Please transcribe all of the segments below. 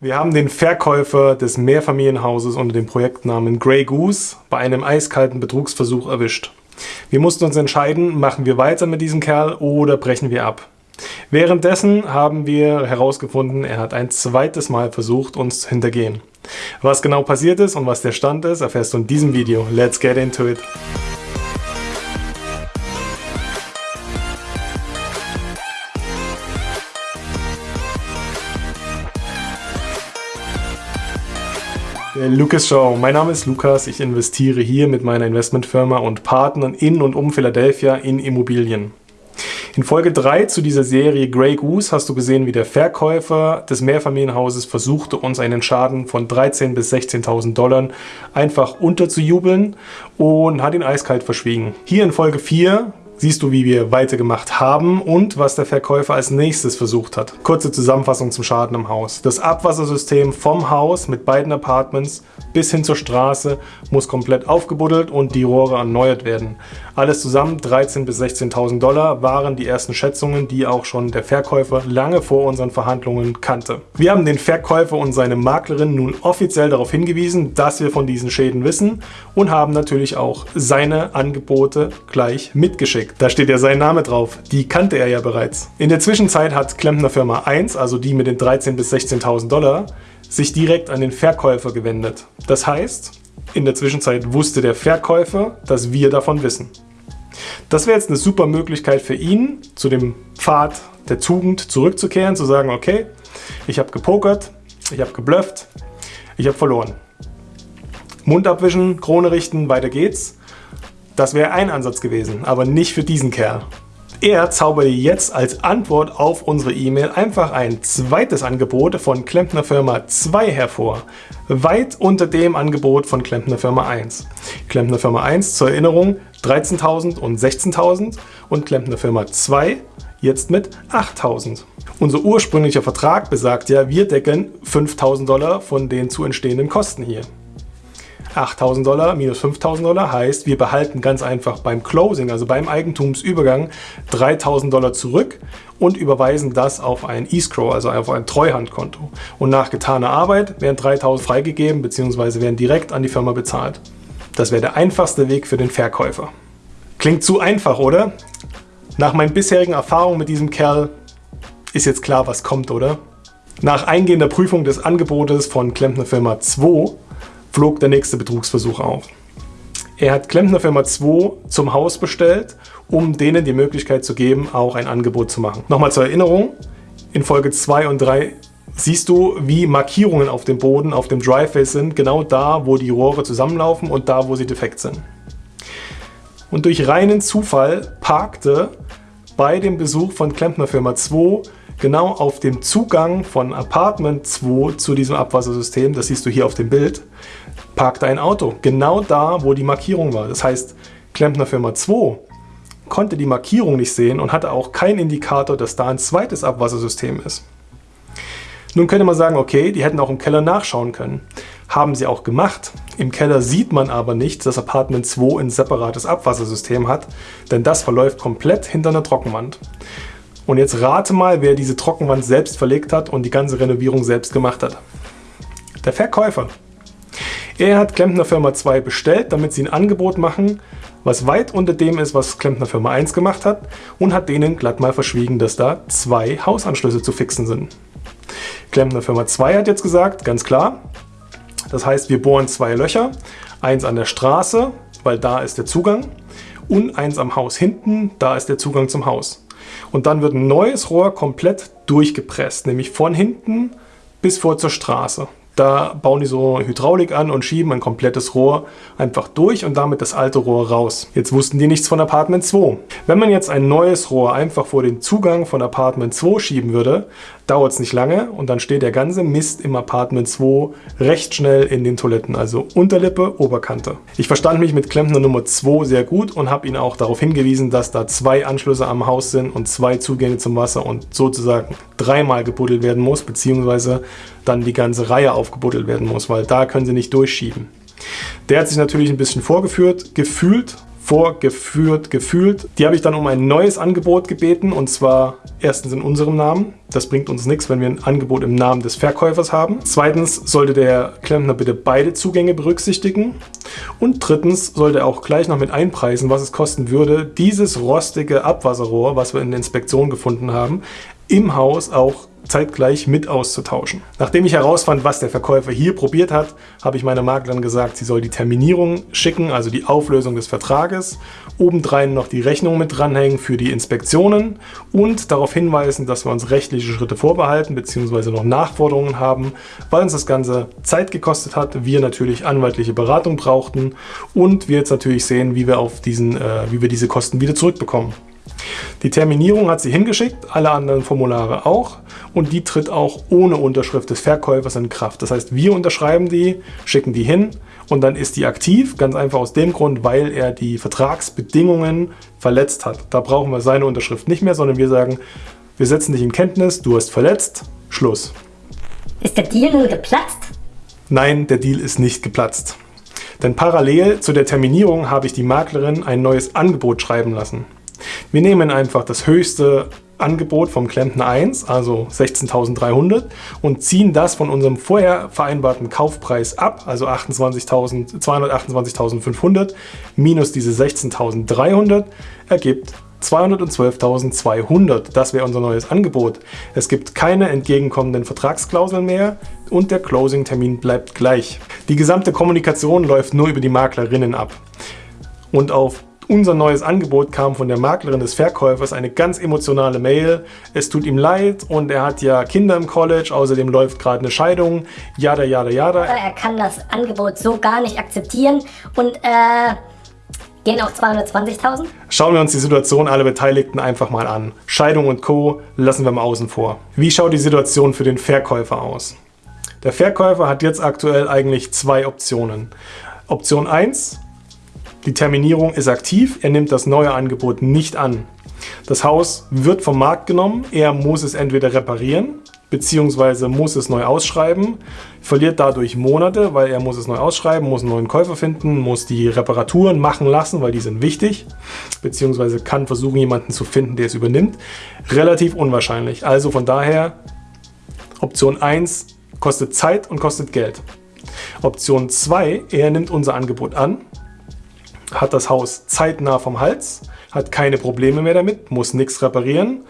Wir haben den Verkäufer des Mehrfamilienhauses unter dem Projektnamen Grey Goose bei einem eiskalten Betrugsversuch erwischt. Wir mussten uns entscheiden, machen wir weiter mit diesem Kerl oder brechen wir ab. Währenddessen haben wir herausgefunden, er hat ein zweites Mal versucht, uns zu hintergehen. Was genau passiert ist und was der Stand ist, erfährst du in diesem Video. Let's get into it! Der Lucas Show. Mein Name ist Lukas. Ich investiere hier mit meiner Investmentfirma und Partnern in und um Philadelphia in Immobilien. In Folge 3 zu dieser Serie Grey Goose hast du gesehen, wie der Verkäufer des Mehrfamilienhauses versuchte, uns einen Schaden von 13.000 bis 16.000 Dollar einfach unterzujubeln und hat ihn eiskalt verschwiegen. Hier in Folge 4 siehst du, wie wir weitergemacht haben und was der Verkäufer als nächstes versucht hat. Kurze Zusammenfassung zum Schaden im Haus. Das Abwassersystem vom Haus mit beiden Apartments bis hin zur Straße muss komplett aufgebuddelt und die Rohre erneuert werden. Alles zusammen 13.000 bis 16.000 Dollar waren die ersten Schätzungen, die auch schon der Verkäufer lange vor unseren Verhandlungen kannte. Wir haben den Verkäufer und seine Maklerin nun offiziell darauf hingewiesen, dass wir von diesen Schäden wissen und haben natürlich auch seine Angebote gleich mitgeschickt geschickt. Da steht ja sein Name drauf. Die kannte er ja bereits. In der Zwischenzeit hat Klempner Firma 1, also die mit den 13.000 bis 16.000 Dollar, sich direkt an den Verkäufer gewendet. Das heißt, in der Zwischenzeit wusste der Verkäufer, dass wir davon wissen. Das wäre jetzt eine super Möglichkeit für ihn, zu dem Pfad der Tugend zurückzukehren, zu sagen, okay, ich habe gepokert, ich habe geblufft, ich habe verloren. Mund abwischen, Krone richten, weiter geht's. Das wäre ein Ansatz gewesen, aber nicht für diesen Kerl. Er zauberte jetzt als Antwort auf unsere E-Mail einfach ein zweites Angebot von Klempner Firma 2 hervor, weit unter dem Angebot von Klempner Firma 1. Klempner Firma 1 zur Erinnerung 13.000 und 16.000 und Klempner Firma 2 jetzt mit 8.000. Unser ursprünglicher Vertrag besagt ja, wir decken 5.000 Dollar von den zu entstehenden Kosten hier. 8.000 Dollar minus 5.000 Dollar heißt, wir behalten ganz einfach beim Closing, also beim Eigentumsübergang, 3.000 Dollar zurück und überweisen das auf ein Escrow, also auf ein Treuhandkonto. Und nach getaner Arbeit werden 3.000 freigegeben bzw. werden direkt an die Firma bezahlt. Das wäre der einfachste Weg für den Verkäufer. Klingt zu einfach, oder? Nach meinen bisherigen Erfahrungen mit diesem Kerl ist jetzt klar, was kommt, oder? Nach eingehender Prüfung des Angebotes von Klempner Firma 2 flog der nächste Betrugsversuch auf. Er hat Klempner Firma 2 zum Haus bestellt, um denen die Möglichkeit zu geben, auch ein Angebot zu machen. Nochmal zur Erinnerung, in Folge 2 und 3 siehst du, wie Markierungen auf dem Boden, auf dem Driveway sind, genau da, wo die Rohre zusammenlaufen und da, wo sie defekt sind. Und durch reinen Zufall parkte bei dem Besuch von Klempner Firma 2 genau auf dem Zugang von Apartment 2 zu diesem Abwassersystem, das siehst du hier auf dem Bild, parkte ein Auto. Genau da, wo die Markierung war. Das heißt, Klempner Firma 2 konnte die Markierung nicht sehen und hatte auch keinen Indikator, dass da ein zweites Abwassersystem ist. Nun könnte man sagen, okay, die hätten auch im Keller nachschauen können. Haben sie auch gemacht. Im Keller sieht man aber nicht, dass Apartment 2 ein separates Abwassersystem hat, denn das verläuft komplett hinter einer Trockenwand. Und jetzt rate mal, wer diese Trockenwand selbst verlegt hat und die ganze Renovierung selbst gemacht hat. Der Verkäufer. Er hat Klempner Firma 2 bestellt, damit sie ein Angebot machen, was weit unter dem ist, was Klempner Firma 1 gemacht hat und hat denen glatt mal verschwiegen, dass da zwei Hausanschlüsse zu fixen sind. Klempner Firma 2 hat jetzt gesagt, ganz klar, das heißt wir bohren zwei Löcher, eins an der Straße, weil da ist der Zugang und eins am Haus hinten, da ist der Zugang zum Haus. Und dann wird ein neues Rohr komplett durchgepresst, nämlich von hinten bis vor zur Straße. Da bauen die so Hydraulik an und schieben ein komplettes Rohr einfach durch und damit das alte Rohr raus. Jetzt wussten die nichts von Apartment 2. Wenn man jetzt ein neues Rohr einfach vor den Zugang von Apartment 2 schieben würde, dauert es nicht lange und dann steht der ganze Mist im Apartment 2 recht schnell in den Toiletten, also Unterlippe, Oberkante. Ich verstand mich mit Klempner Nummer 2 sehr gut und habe ihn auch darauf hingewiesen, dass da zwei Anschlüsse am Haus sind und zwei Zugänge zum Wasser und sozusagen dreimal gebuddelt werden muss, beziehungsweise dann die ganze Reihe aufgebuddelt werden muss, weil da können sie nicht durchschieben. Der hat sich natürlich ein bisschen vorgeführt, gefühlt vorgeführt, gefühlt. Die habe ich dann um ein neues Angebot gebeten und zwar erstens in unserem Namen. Das bringt uns nichts, wenn wir ein Angebot im Namen des Verkäufers haben. Zweitens sollte der Klempner bitte beide Zugänge berücksichtigen. Und drittens sollte er auch gleich noch mit einpreisen, was es kosten würde, dieses rostige Abwasserrohr, was wir in der Inspektion gefunden haben, im Haus auch zeitgleich mit auszutauschen. Nachdem ich herausfand, was der Verkäufer hier probiert hat, habe ich meiner Maklerin gesagt, sie soll die Terminierung schicken, also die Auflösung des Vertrages, obendrein noch die Rechnung mit dranhängen für die Inspektionen und darauf hinweisen, dass wir uns rechtliche Schritte vorbehalten bzw. noch Nachforderungen haben, weil uns das Ganze Zeit gekostet hat, wir natürlich anwaltliche Beratung brauchten und wir jetzt natürlich sehen, wie wir, auf diesen, äh, wie wir diese Kosten wieder zurückbekommen. Die Terminierung hat sie hingeschickt, alle anderen Formulare auch und die tritt auch ohne Unterschrift des Verkäufers in Kraft. Das heißt, wir unterschreiben die, schicken die hin und dann ist die aktiv, ganz einfach aus dem Grund, weil er die Vertragsbedingungen verletzt hat. Da brauchen wir seine Unterschrift nicht mehr, sondern wir sagen, wir setzen dich in Kenntnis, du hast verletzt, Schluss. Ist der Deal nun geplatzt? Nein, der Deal ist nicht geplatzt. Denn parallel zu der Terminierung habe ich die Maklerin ein neues Angebot schreiben lassen. Wir nehmen einfach das höchste Angebot vom Klempner 1, also 16.300 und ziehen das von unserem vorher vereinbarten Kaufpreis ab, also 228.500 minus diese 16.300 ergibt 212.200. Das wäre unser neues Angebot. Es gibt keine entgegenkommenden Vertragsklauseln mehr und der Closing-Termin bleibt gleich. Die gesamte Kommunikation läuft nur über die Maklerinnen ab. Und auf unser neues Angebot kam von der Maklerin des Verkäufers eine ganz emotionale Mail. Es tut ihm leid und er hat ja Kinder im College, außerdem läuft gerade eine Scheidung, jada jada jada. Er kann das Angebot so gar nicht akzeptieren und äh, gehen auf 220.000. Schauen wir uns die Situation aller Beteiligten einfach mal an. Scheidung und Co. lassen wir mal außen vor. Wie schaut die Situation für den Verkäufer aus? Der Verkäufer hat jetzt aktuell eigentlich zwei Optionen. Option 1, die Terminierung ist aktiv, er nimmt das neue Angebot nicht an. Das Haus wird vom Markt genommen, er muss es entweder reparieren, beziehungsweise muss es neu ausschreiben, verliert dadurch Monate, weil er muss es neu ausschreiben, muss einen neuen Käufer finden, muss die Reparaturen machen lassen, weil die sind wichtig, beziehungsweise kann versuchen, jemanden zu finden, der es übernimmt. Relativ unwahrscheinlich. Also von daher, Option 1 kostet Zeit und kostet Geld. Option 2, er nimmt unser Angebot an, hat das Haus zeitnah vom Hals, hat keine Probleme mehr damit, muss nichts reparieren,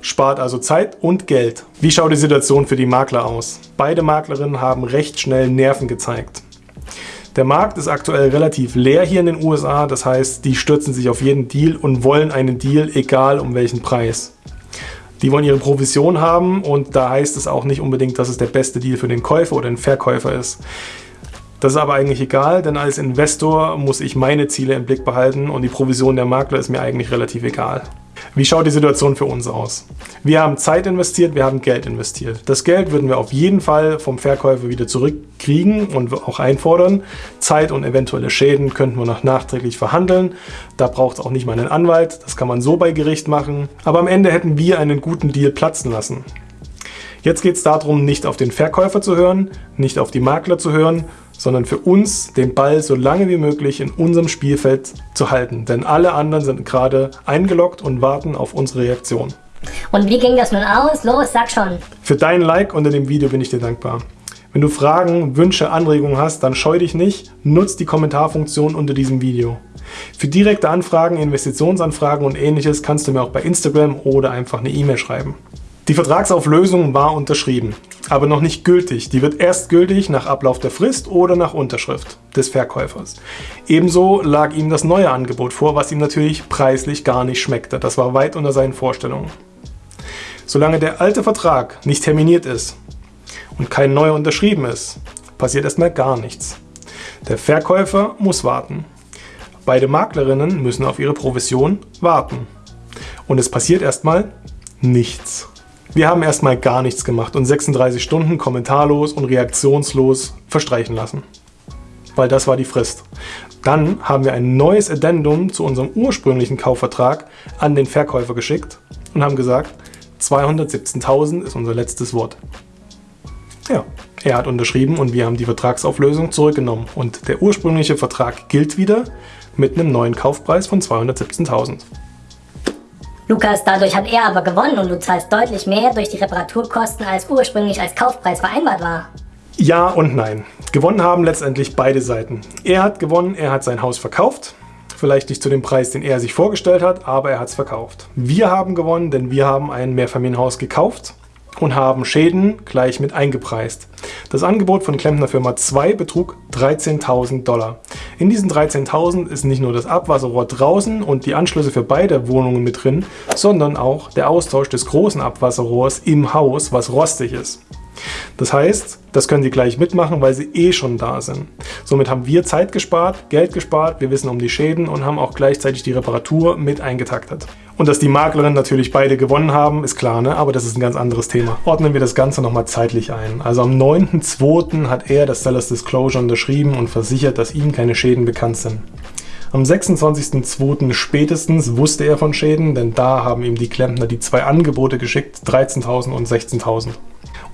spart also Zeit und Geld. Wie schaut die Situation für die Makler aus? Beide Maklerinnen haben recht schnell Nerven gezeigt. Der Markt ist aktuell relativ leer hier in den USA, das heißt, die stürzen sich auf jeden Deal und wollen einen Deal, egal um welchen Preis. Die wollen ihre Provision haben und da heißt es auch nicht unbedingt, dass es der beste Deal für den Käufer oder den Verkäufer ist. Das ist aber eigentlich egal, denn als Investor muss ich meine Ziele im Blick behalten und die Provision der Makler ist mir eigentlich relativ egal. Wie schaut die Situation für uns aus? Wir haben Zeit investiert, wir haben Geld investiert. Das Geld würden wir auf jeden Fall vom Verkäufer wieder zurückkriegen und auch einfordern. Zeit und eventuelle Schäden könnten wir noch nachträglich verhandeln. Da braucht es auch nicht mal einen Anwalt, das kann man so bei Gericht machen. Aber am Ende hätten wir einen guten Deal platzen lassen. Jetzt geht es darum, nicht auf den Verkäufer zu hören, nicht auf die Makler zu hören, sondern für uns den Ball so lange wie möglich in unserem Spielfeld zu halten. Denn alle anderen sind gerade eingeloggt und warten auf unsere Reaktion. Und wie ging das nun aus? Los, sag schon. Für dein Like unter dem Video bin ich dir dankbar. Wenn du Fragen, Wünsche, Anregungen hast, dann scheu dich nicht, nutz die Kommentarfunktion unter diesem Video. Für direkte Anfragen, Investitionsanfragen und ähnliches kannst du mir auch bei Instagram oder einfach eine E-Mail schreiben. Die Vertragsauflösung war unterschrieben, aber noch nicht gültig. Die wird erst gültig nach Ablauf der Frist oder nach Unterschrift des Verkäufers. Ebenso lag ihm das neue Angebot vor, was ihm natürlich preislich gar nicht schmeckte. Das war weit unter seinen Vorstellungen. Solange der alte Vertrag nicht terminiert ist und kein neuer unterschrieben ist, passiert erstmal gar nichts. Der Verkäufer muss warten. Beide Maklerinnen müssen auf ihre Provision warten. Und es passiert erstmal nichts. Wir haben erstmal gar nichts gemacht und 36 Stunden kommentarlos und reaktionslos verstreichen lassen. Weil das war die Frist. Dann haben wir ein neues Addendum zu unserem ursprünglichen Kaufvertrag an den Verkäufer geschickt und haben gesagt, 217.000 ist unser letztes Wort. Ja, Er hat unterschrieben und wir haben die Vertragsauflösung zurückgenommen. Und der ursprüngliche Vertrag gilt wieder mit einem neuen Kaufpreis von 217.000. Lukas, dadurch hat er aber gewonnen und du zahlst deutlich mehr durch die Reparaturkosten, als ursprünglich als Kaufpreis vereinbart war. Ja und nein. Gewonnen haben letztendlich beide Seiten. Er hat gewonnen, er hat sein Haus verkauft. Vielleicht nicht zu dem Preis, den er sich vorgestellt hat, aber er hat es verkauft. Wir haben gewonnen, denn wir haben ein Mehrfamilienhaus gekauft und haben Schäden gleich mit eingepreist. Das Angebot von Klempner Firma 2 betrug 13.000 Dollar. In diesen 13.000 ist nicht nur das Abwasserrohr draußen und die Anschlüsse für beide Wohnungen mit drin, sondern auch der Austausch des großen Abwasserrohrs im Haus, was rostig ist. Das heißt, das können Sie gleich mitmachen, weil Sie eh schon da sind. Somit haben wir Zeit gespart, Geld gespart, wir wissen um die Schäden und haben auch gleichzeitig die Reparatur mit eingetaktet. Und dass die Maklerinnen natürlich beide gewonnen haben, ist klar, ne? aber das ist ein ganz anderes Thema. Ordnen wir das Ganze nochmal zeitlich ein. Also am 9.2. hat er das Sellers Disclosure unterschrieben und versichert, dass ihm keine Schäden bekannt sind. Am 26.02. spätestens wusste er von Schäden, denn da haben ihm die Klempner die zwei Angebote geschickt, 13.000 und 16.000.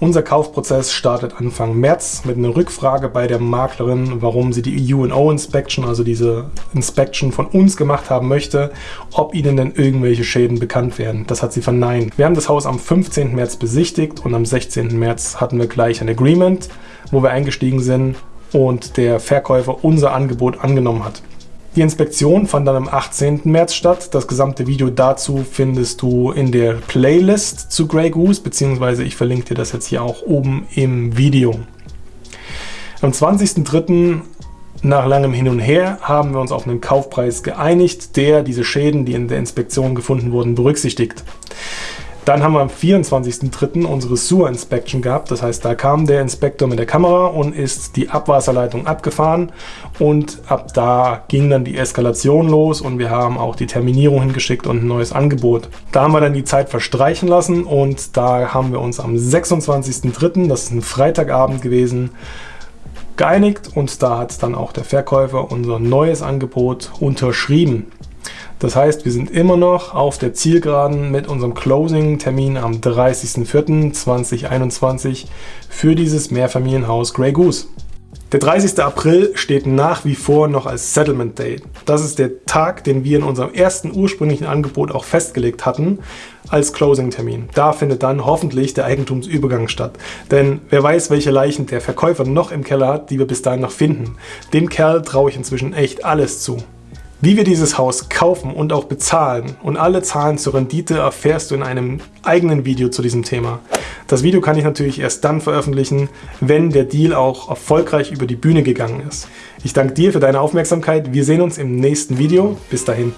Unser Kaufprozess startet Anfang März mit einer Rückfrage bei der Maklerin, warum sie die UNO Inspection, also diese Inspection von uns gemacht haben möchte, ob ihnen denn irgendwelche Schäden bekannt werden. Das hat sie verneint. Wir haben das Haus am 15. März besichtigt und am 16. März hatten wir gleich ein Agreement, wo wir eingestiegen sind und der Verkäufer unser Angebot angenommen hat. Die Inspektion fand dann am 18. März statt. Das gesamte Video dazu findest du in der Playlist zu Grey Goose, beziehungsweise ich verlinke dir das jetzt hier auch oben im Video. Am 20.03. nach langem Hin und Her haben wir uns auf einen Kaufpreis geeinigt, der diese Schäden, die in der Inspektion gefunden wurden, berücksichtigt. Dann haben wir am 24.03. unsere Sewer Inspection gehabt. Das heißt, da kam der Inspektor mit der Kamera und ist die Abwasserleitung abgefahren und ab da ging dann die Eskalation los und wir haben auch die Terminierung hingeschickt und ein neues Angebot. Da haben wir dann die Zeit verstreichen lassen und da haben wir uns am 26.03., das ist ein Freitagabend gewesen, geeinigt und da hat dann auch der Verkäufer unser neues Angebot unterschrieben. Das heißt, wir sind immer noch auf der Zielgeraden mit unserem Closing-Termin am 30.04.2021 für dieses Mehrfamilienhaus Grey Goose. Der 30. April steht nach wie vor noch als Settlement Date. Das ist der Tag, den wir in unserem ersten ursprünglichen Angebot auch festgelegt hatten als Closing-Termin. Da findet dann hoffentlich der Eigentumsübergang statt. Denn wer weiß, welche Leichen der Verkäufer noch im Keller hat, die wir bis dahin noch finden. Dem Kerl traue ich inzwischen echt alles zu. Wie wir dieses Haus kaufen und auch bezahlen und alle Zahlen zur Rendite erfährst du in einem eigenen Video zu diesem Thema. Das Video kann ich natürlich erst dann veröffentlichen, wenn der Deal auch erfolgreich über die Bühne gegangen ist. Ich danke dir für deine Aufmerksamkeit. Wir sehen uns im nächsten Video. Bis dahin.